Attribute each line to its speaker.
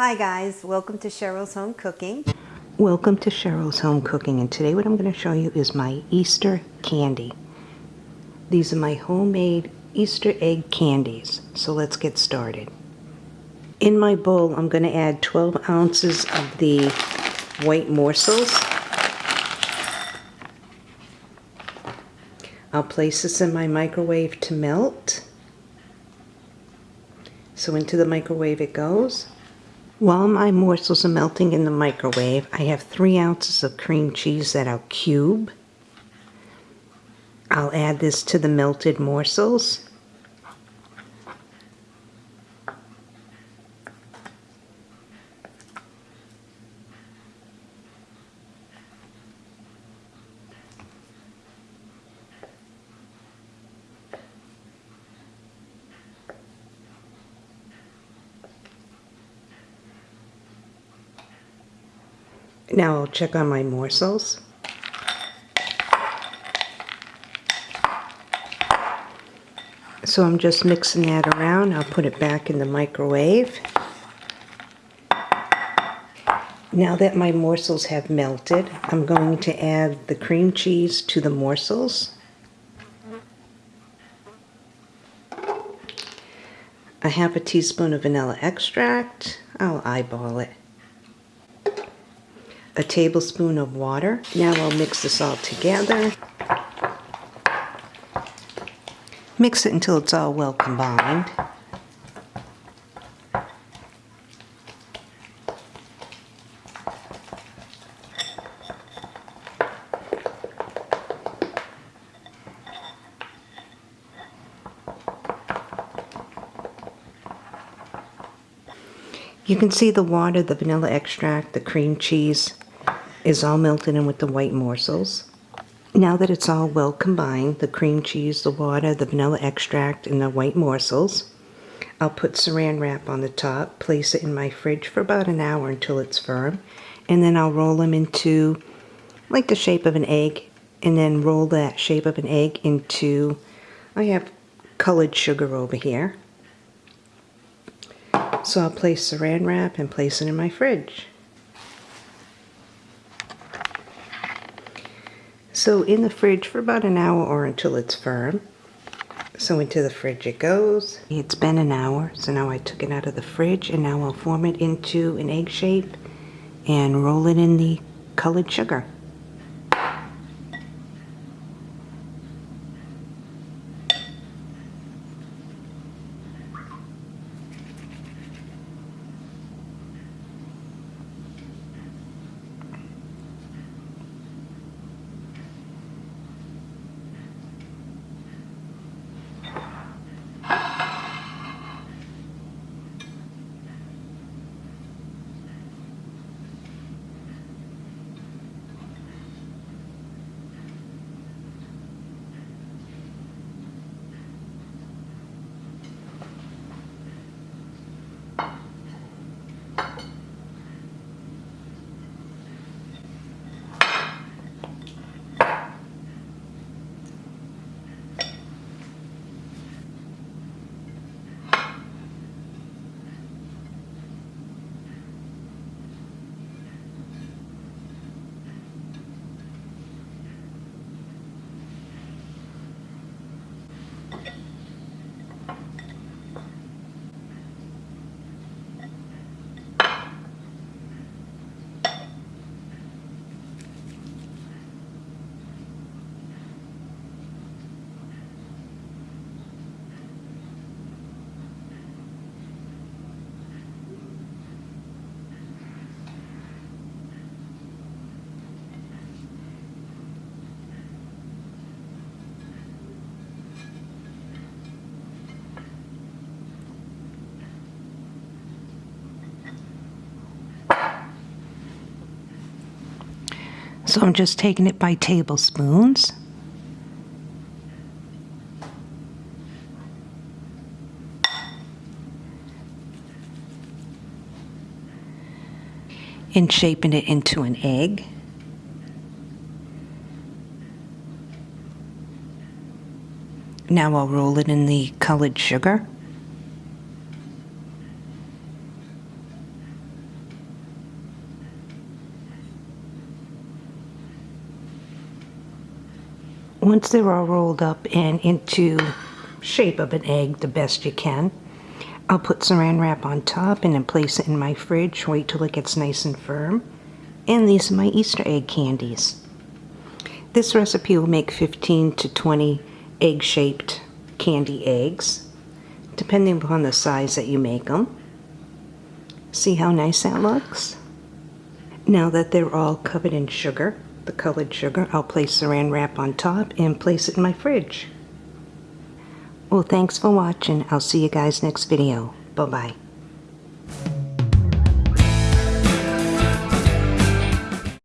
Speaker 1: Hi guys, welcome to Cheryl's Home Cooking.
Speaker 2: Welcome to Cheryl's Home Cooking and today what I'm going to show you is my Easter candy. These are my homemade Easter egg candies. So let's get started. In my bowl I'm going to add 12 ounces of the white morsels. I'll place this in my microwave to melt. So into the microwave it goes. While my morsels are melting in the microwave, I have three ounces of cream cheese that I'll cube. I'll add this to the melted morsels. Now I'll check on my morsels. So I'm just mixing that around. I'll put it back in the microwave. Now that my morsels have melted, I'm going to add the cream cheese to the morsels. A half a teaspoon of vanilla extract. I'll eyeball it a tablespoon of water. Now I'll mix this all together. Mix it until it's all well combined. You can see the water, the vanilla extract, the cream cheese, is all melted in with the white morsels. Now that it's all well combined, the cream cheese, the water, the vanilla extract, and the white morsels, I'll put saran wrap on the top, place it in my fridge for about an hour until it's firm, and then I'll roll them into like the shape of an egg, and then roll that shape of an egg into, I have colored sugar over here. So I'll place saran wrap and place it in my fridge. So in the fridge for about an hour or until it's firm. So into the fridge it goes. It's been an hour, so now I took it out of the fridge and now I'll form it into an egg shape and roll it in the colored sugar. So I'm just taking it by tablespoons. And shaping it into an egg. Now I'll roll it in the colored sugar. Once they're all rolled up and into shape of an egg the best you can, I'll put saran wrap on top and then place it in my fridge, wait till it gets nice and firm. And these are my Easter egg candies. This recipe will make 15 to 20 egg-shaped candy eggs, depending upon the size that you make them. See how nice that looks? Now that they're all covered in sugar, the colored sugar, I'll place saran wrap on top and place it in my fridge. Well, thanks for watching. I'll see you guys next video. Bye-bye.